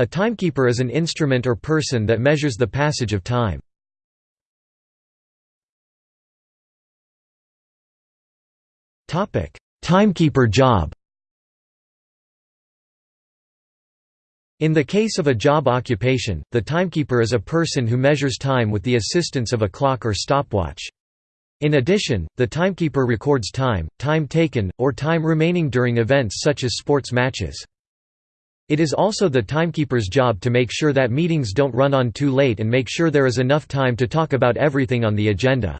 A timekeeper is an instrument or person that measures the passage of time. Timekeeper job In the case of a job occupation, the timekeeper is a person who measures time with the assistance of a clock or stopwatch. In addition, the timekeeper records time, time taken, or time remaining during events such as sports matches. It is also the timekeeper's job to make sure that meetings don't run on too late and make sure there is enough time to talk about everything on the agenda.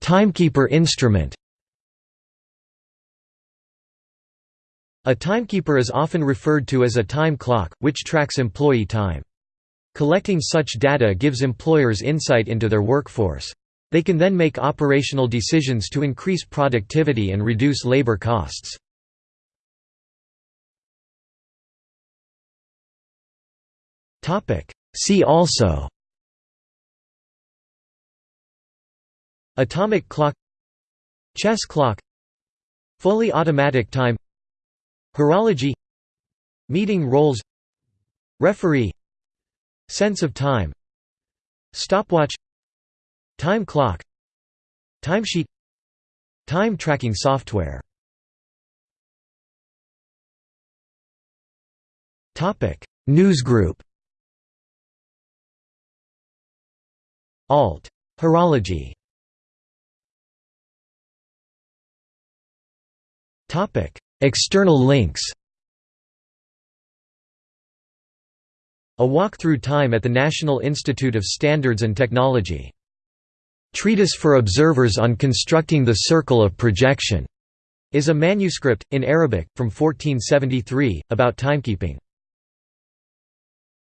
Timekeeper instrument A timekeeper is often referred to as a time clock, which tracks employee time. Collecting such data gives employers insight into their workforce. They can then make operational decisions to increase productivity and reduce labor costs. See also Atomic clock Chess clock Fully automatic time Horology Meeting roles Referee Sense of time Stopwatch Time clock. Timesheet. Time tracking software. Newsgroup. Alt. Horology. External links. A Walk Through Time at the National Institute of Standards and Technology. Treatise for Observers on Constructing the Circle of Projection is a manuscript, in Arabic, from 1473, about timekeeping.